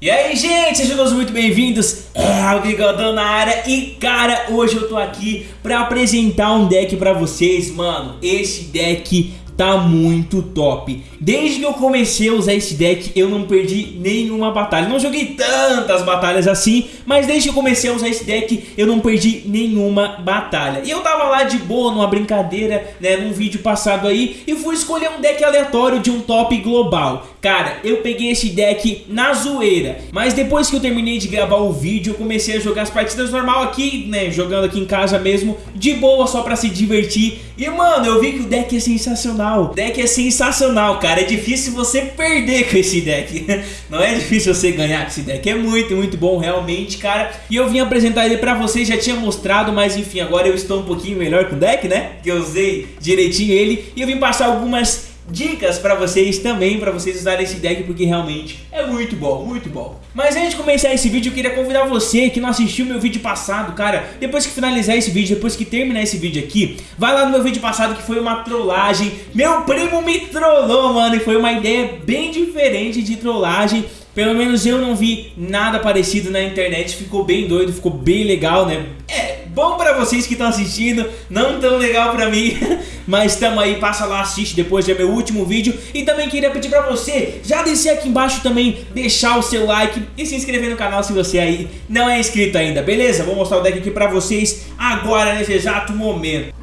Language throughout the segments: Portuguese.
E aí gente, sejam todos muito bem-vindos, é o Bigodão na área. E cara, hoje eu tô aqui pra apresentar um deck pra vocês Mano, esse deck tá muito top. Desde que eu comecei a usar esse deck eu não perdi nenhuma batalha. Não joguei tantas batalhas assim Mas desde que eu comecei a usar esse deck eu não perdi nenhuma batalha. E eu tava lá de boa numa brincadeira, né, num vídeo passado aí E fui escolher um deck aleatório de um top global. Cara, eu peguei esse deck na zoeira Mas depois que eu terminei de gravar o vídeo eu comecei a jogar as partidas normal aqui, né, jogando aqui em casa mesmo De boa só pra se divertir E mano, eu vi que o deck é sensacional. O deck é sensacional, cara. É difícil você perder com esse deck. Não é difícil você ganhar com esse deck. É muito, muito bom realmente, cara. E eu vim apresentar ele pra vocês, já tinha mostrado, mas enfim, agora eu estou um pouquinho melhor com o deck, né? Que eu usei direitinho ele. E eu vim passar algumas dicas pra vocês também, pra vocês usarem esse deck, porque realmente é muito bom, muito bom. Mas antes de começar esse vídeo, eu queria convidar você que não assistiu meu vídeo passado, cara, depois que finalizar esse vídeo, depois que terminar esse vídeo aqui, vai lá no meu vídeo passado que foi uma trollagem. Meu primo me trollou, mano, e foi uma ideia bem diferente de trollagem. Pelo menos eu não vi nada parecido na internet, ficou bem doido, ficou bem legal, né? É, bom pra vocês que estão assistindo, não tão legal pra mim, mas tamo aí, passa lá, assiste depois de meu último vídeo. E também queria pedir pra você, já descer aqui embaixo também, deixar o seu like e se inscrever no canal se você aí não é inscrito ainda, beleza? Vou mostrar o deck aqui pra vocês agora, nesse exato momento.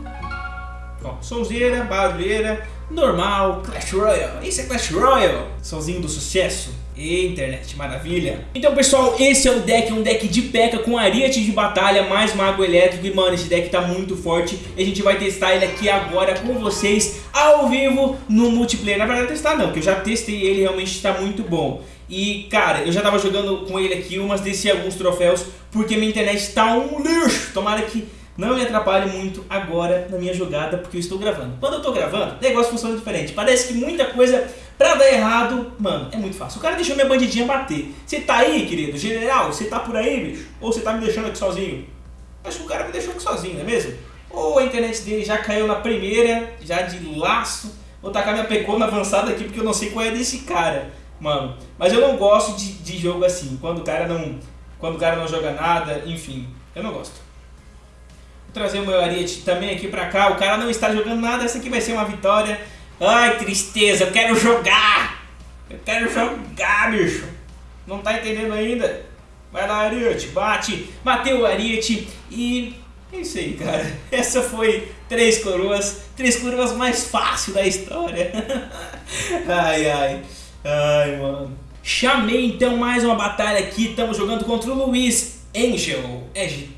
Ó, sonzeira, barulheira, normal, Clash Royale, isso é Clash Royale, sozinho do sucesso. E internet, maravilha. Então pessoal, esse é o deck, um deck de P.E.K.K.A com Ariete de batalha, mais Mago Elétrico E mano, esse deck tá muito forte E a gente vai testar ele aqui agora com vocês Ao vivo, no multiplayer Na verdade testar não, porque eu já testei ele, realmente tá muito bom e cara, eu já tava jogando com ele aqui, umas desci alguns troféus Porque minha internet tá um lixo Tomara que não me atrapalhe muito agora na minha jogada, porque eu estou gravando. Quando eu estou gravando, o negócio funciona diferente. Parece que muita coisa pra dar errado, mano, é muito fácil. O cara deixou minha bandidinha bater. Você tá aí, querido? General, você tá por aí, bicho? Ou você tá me deixando aqui sozinho? Acho que o cara me deixou aqui sozinho, não é mesmo? Ou a internet dele já caiu na primeira, já de laço. Vou tacar minha pecona avançada aqui, porque eu não sei qual é desse cara, mano. Mas eu não gosto de, de jogo assim, quando o cara não... Quando o cara não joga nada, enfim, eu não gosto trazer o meu Ariete também aqui pra cá. O cara não está jogando nada, essa aqui vai ser uma vitória. Ai, tristeza, eu quero jogar! Eu quero jogar, bicho! Não tá entendendo ainda? Vai lá, Ariete, bate! Bateu o Ariete e... É isso aí, cara. Essa foi três coroas, três coroas mais fácil da história. ai, ai. Ai, mano. Chamei então mais uma batalha aqui, estamos jogando contra o Luiz Angel.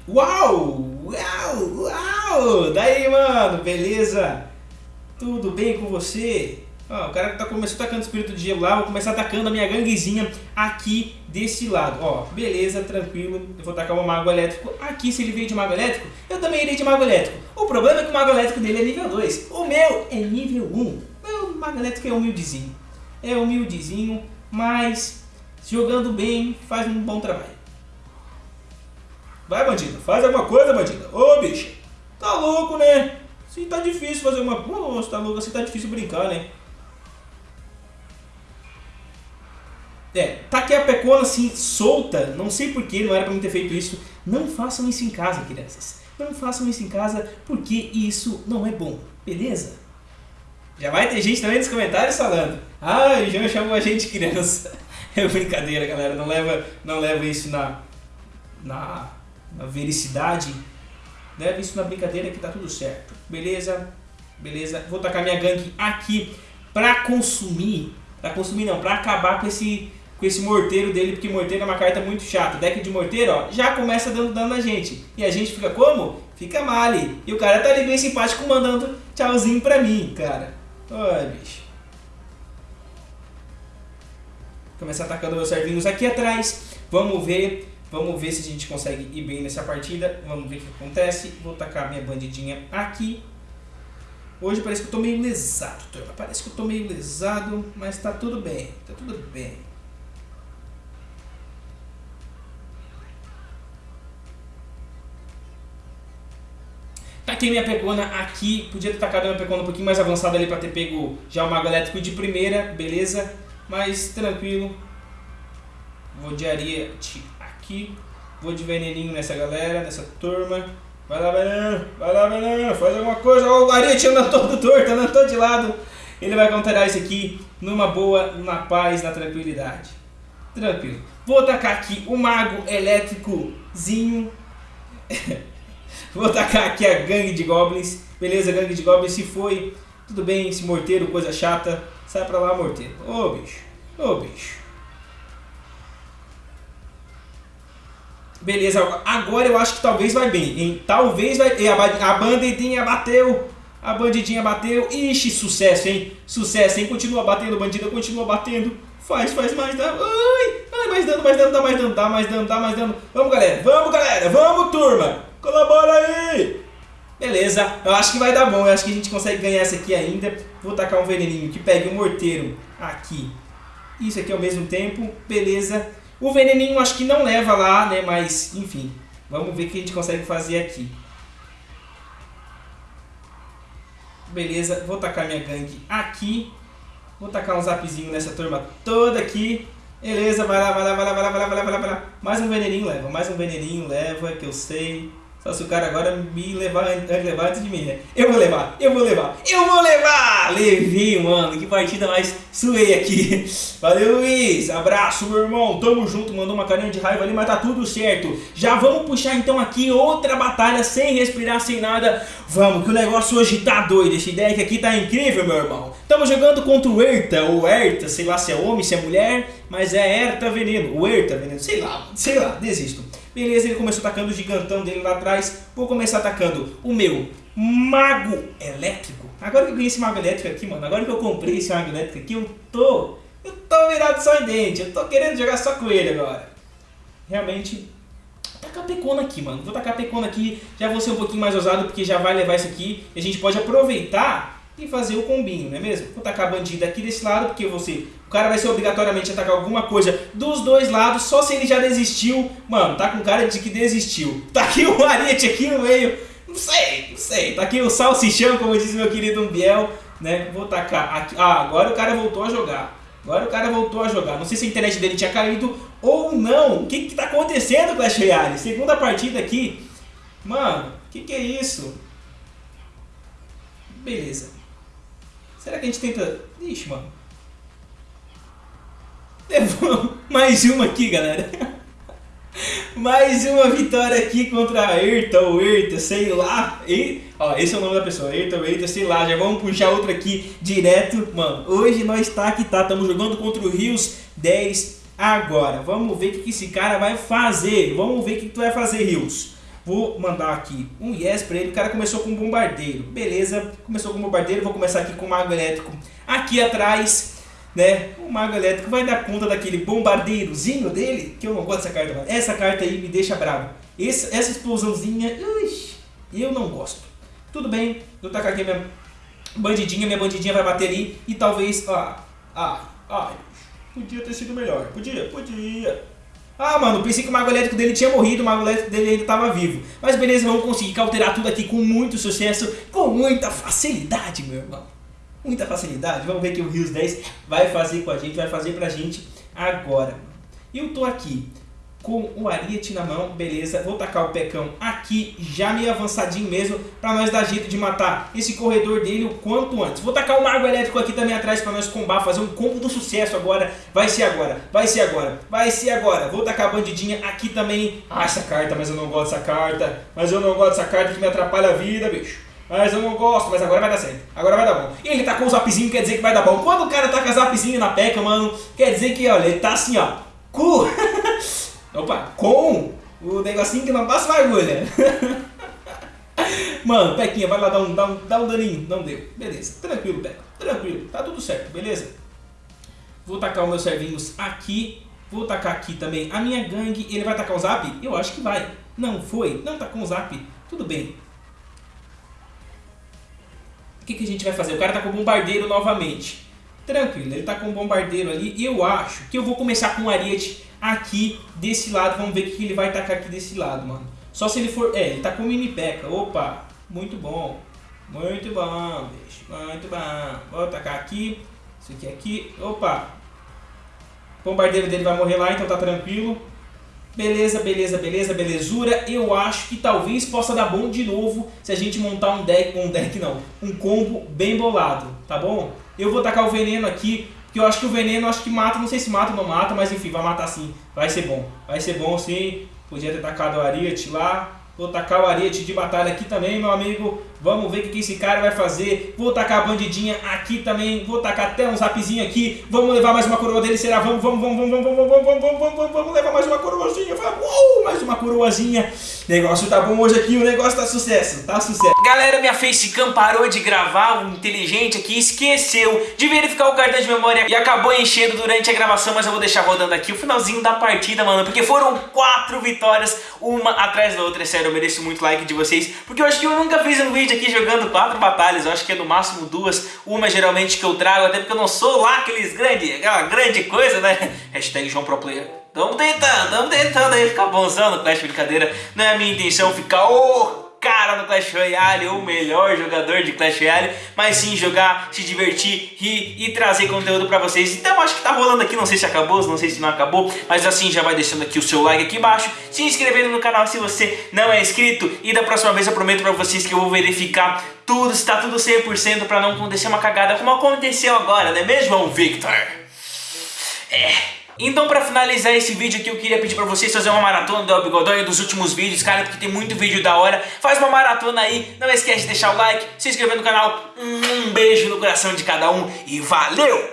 Uau! Uau, uau! Daí, mano, beleza? Tudo bem com você? Ó, o cara que tá começando tacando espírito de gelo lá, vou começar atacando a minha ganguezinha aqui desse lado. Ó, beleza, tranquilo. Eu vou tacar o mago elétrico aqui. Se ele veio de mago elétrico, eu também irei de mago elétrico. O problema é que o mago elétrico dele é nível 2. O meu é nível 1. Meu mago elétrico é humildezinho. É humildezinho, mas jogando bem, faz um bom trabalho. Vai, bandido, faz alguma coisa, bandida. Ô, bicho, tá louco, né? Se tá difícil fazer uma... Nossa, tá louco, assim tá difícil brincar, né? É, tá aqui a pecona assim, solta, não sei porquê, não era pra mim ter feito isso. Não façam isso em casa, crianças. Não façam isso em casa, porque isso não é bom, beleza? Já vai ter gente também nos comentários falando. Ah, o João chamou a gente criança. É brincadeira, galera. Não leva, não leva isso na, na na vericidade, leve isso na brincadeira que tá tudo certo. Beleza? Beleza? Vou tacar minha gangue aqui pra consumir, pra consumir não, pra acabar com esse, com esse morteiro dele, porque morteiro é uma carta muito chata. Deck de morteiro, ó, já começa dando dano na gente. E a gente fica como? Fica male. E o cara tá ali bem simpático mandando tchauzinho pra mim, cara. Olha, bicho. Começar atacando meus servinhos aqui atrás. Vamos ver Vamos ver se a gente consegue ir bem nessa partida. Vamos ver o que acontece. Vou tacar minha bandidinha aqui. Hoje parece que eu tô meio lesado, turma. Parece que eu tô meio lesado, mas tá tudo bem. Tá tudo bem. Taquei minha pegona aqui. Podia ter tacado minha pegona um pouquinho mais avançada ali pra ter pego já o mago elétrico de primeira, beleza? Mas tranquilo. Vou de areia aqui. Vou de veneninho nessa galera, nessa turma. Vai lá, veneno. Vai lá, veneno. Faz alguma coisa. Ó, o Ariete andando todo torto, andando todo de lado. Ele vai counterar isso aqui numa boa, na paz, na tranquilidade. Tranquilo. Vou tacar aqui o mago elétricozinho. Vou tacar aqui a gangue de goblins. Beleza, gangue de goblins. Se foi, tudo bem. Esse morteiro, coisa chata. Sai pra lá, morteiro. Ô, bicho. Ô, bicho. Beleza, agora eu acho que talvez vai bem, hein? Talvez vai... A, a bandidinha bateu. A bandidinha bateu. Ixi, sucesso, hein? Sucesso, hein? Continua batendo, bandida, continua batendo. Faz, faz mais dano. Ai, ai, mais dano, mais dano, dá mais dano, dá mais dano, dá mais dano. Vamos, galera. Vamos, galera. Vamos, turma. Colabora aí. Beleza, eu acho que vai dar bom. Eu acho que a gente consegue ganhar essa aqui ainda. Vou tacar um veneninho que pegue o um morteiro aqui. Isso aqui ao mesmo tempo. Beleza. O veneninho acho que não leva lá, né? Mas, enfim. Vamos ver o que a gente consegue fazer aqui. Beleza, vou tacar minha gangue aqui. Vou tacar um zapzinho nessa turma toda aqui. Beleza, vai lá, vai lá, vai lá, vai lá, vai lá, vai lá, vai lá. Mais um veneninho leva, mais um veneninho leva, que eu sei. Só se o cara agora me levar, levar antes de mim, né? Eu vou levar, eu vou levar, eu vou levar! Levei, mano. Que partida mais suei aqui. Valeu, Luiz. Abraço, meu irmão. Tamo junto. Mandou uma carinha de raiva ali, mas tá tudo certo. Já vamos puxar então aqui outra batalha sem respirar, sem nada. Vamos, que o negócio hoje tá doido. Esse deck aqui tá incrível, meu irmão. Estamos jogando contra o Erta, ou Erta, sei lá se é homem, se é mulher, mas é Erta Veneno, o Erta Veneno, sei lá, sei lá, desisto. Beleza, ele começou atacando o gigantão dele lá atrás. Vou começar atacando o meu mago elétrico. Agora que eu ganhei esse mago elétrico aqui, mano. Agora que eu comprei esse mago elétrico aqui, eu tô... Eu tô virado só em dente. Eu tô querendo jogar só com ele agora. Realmente... Tacar pecona aqui, mano. Vou tacar pecona aqui. Já vou ser um pouquinho mais ousado, porque já vai levar isso aqui. E a gente pode aproveitar e fazer o combinho, não é mesmo? Vou tacar a bandida aqui desse lado, porque você, o cara vai ser obrigatoriamente atacar alguma coisa dos dois lados, só se ele já desistiu. Mano, tá com cara de que desistiu. Tá aqui o Ariete aqui no meio, não sei, não sei. Tá aqui o salsichão, como diz meu querido Umbiel, né? Vou tacar aqui. Ah, agora o cara voltou a jogar. Agora o cara voltou a jogar. Não sei se a internet dele tinha caído ou não. O que que tá acontecendo, Clash Royale? Segunda partida aqui. Mano, o que que é isso? Beleza. Será que a gente tenta... Ixi, mano. Mais uma aqui, galera. Mais uma vitória aqui contra a Erta ou Erta, sei lá. E, ó, esse é o nome da pessoa, Erta ou Erta, sei lá. Já vamos puxar outra aqui direto. Mano, hoje nós tá que tá. Estamos jogando contra o Rios 10 agora. Vamos ver o que esse cara vai fazer. Vamos ver o que tu vai fazer, Rios. Vou mandar aqui um yes pra ele. O cara começou com um bombardeiro. Beleza, começou com um bombardeiro. Vou começar aqui com o mago elétrico aqui atrás. Né? O mago elétrico vai dar conta daquele bombardeirozinho dele. Que eu não gosto dessa carta. Mano. Essa carta aí me deixa bravo. Esse, essa explosãozinha, ui, eu não gosto. Tudo bem, vou tacar aqui minha bandidinha. Minha bandidinha vai bater ali. E talvez... Ah, ah, ah, podia ter sido melhor. Podia, podia. Ah, mano, pensei que o mago elétrico dele tinha morrido, o mago elétrico dele ainda estava vivo. Mas beleza, vamos conseguir cauterar tudo aqui com muito sucesso, com muita facilidade, meu irmão. Muita facilidade. Vamos ver que o Rios 10 vai fazer com a gente, vai fazer pra gente agora. Eu tô aqui com o ariete na mão, beleza, vou tacar o pecão aqui, já meio avançadinho mesmo, para nós dar jeito de matar esse corredor dele o quanto antes. Vou tacar o mago elétrico aqui também atrás para nós combar, fazer um combo do sucesso agora, vai ser agora, vai ser agora, vai ser agora. Vou tacar a bandidinha aqui também, ah, essa carta, mas eu não gosto dessa carta, mas eu não gosto dessa carta que me atrapalha a vida, bicho. Mas eu não gosto, mas agora vai dar certo. Agora vai dar bom. E ele tacou o zapzinho, quer dizer que vai dar bom. Quando o cara taca zapzinho na peca, mano, quer dizer que, olha, ele tá assim, ó. Cu. Opa, com o negocinho que não passa uma agulha. Mano, Pequinha, vai lá dar um, dar, um, dar um daninho. Não deu. Beleza. Tranquilo, Peca. Tranquilo. Tá tudo certo, beleza? Vou tacar os meus servinhos aqui. Vou tacar aqui também a minha gangue. Ele vai tacar o zap? Eu acho que vai. Não foi. Não tá com o zap. Tudo bem. Que, que a gente vai fazer? O cara tá com o bombardeiro novamente. Tranquilo, ele tá com o bombardeiro ali. E eu acho que eu vou começar com o ariete aqui desse lado. Vamos ver o que ele vai tacar aqui desse lado, mano. Só se ele for... É, ele tá com mini peca. Opa, muito bom. Muito bom, bicho. Muito bom. Vou tacar aqui. Isso aqui aqui. Opa. O bombardeiro dele vai morrer lá, então tá tranquilo. Beleza, beleza, beleza, belezura. Eu acho que talvez possa dar bom de novo se a gente montar um deck, um deck não, um combo bem bolado, tá bom? Eu vou tacar o veneno aqui, porque eu acho que o veneno acho que mata, não sei se mata ou não mata, mas enfim, vai matar sim. Vai ser bom, vai ser bom sim. Podia ter tacado o Ariat lá, Vou tacar o ariete de batalha aqui também, meu amigo. Vamos ver o que esse cara vai fazer. Vou tacar a bandidinha aqui também. Vou tacar até um zapzinho aqui. Vamos levar mais uma coroa dele, será? Vamos, vamos, vamos, vamos, vamos, vamos, vamos, vamos, vamos, vamos, levar mais uma coroazinha. Uh, mais uma coroazinha. Negócio tá bom hoje aqui, o negócio tá sucesso, tá sucesso. Galera, minha facecam parou de gravar, o inteligente aqui esqueceu de verificar o cartão de memória e acabou enchendo durante a gravação, mas eu vou deixar rodando aqui o finalzinho da partida, mano, porque foram quatro vitórias, uma atrás da outra, sério, eu mereço muito like de vocês, porque eu acho que eu nunca fiz um vídeo aqui jogando quatro batalhas, eu acho que é no máximo duas, uma geralmente que eu trago, até porque eu não sou lá aqueles grande, aquela grande coisa, né? Hashtag João Pro Player. Tamo tentando, tamo tentando aí ficar bonzão no Clash Brincadeira, não é a minha intenção ficar... Oh! Cara no Clash Royale, o melhor jogador de Clash Royale, mas sim jogar, se divertir, rir e trazer conteúdo pra vocês. Então acho que tá rolando aqui, não sei se acabou, não sei se não acabou, mas assim já vai deixando aqui o seu like aqui embaixo, se inscrevendo no canal se você não é inscrito e da próxima vez eu prometo pra vocês que eu vou verificar tudo, se tá tudo 100% pra não acontecer uma cagada como aconteceu agora, não é mesmo, Victor? É... Então pra finalizar esse vídeo aqui eu queria pedir pra vocês fazer uma maratona do El dos últimos vídeos, cara, porque tem muito vídeo da hora. Faz uma maratona aí, não esquece de deixar o like, se inscrever no canal. Um beijo no coração de cada um e valeu!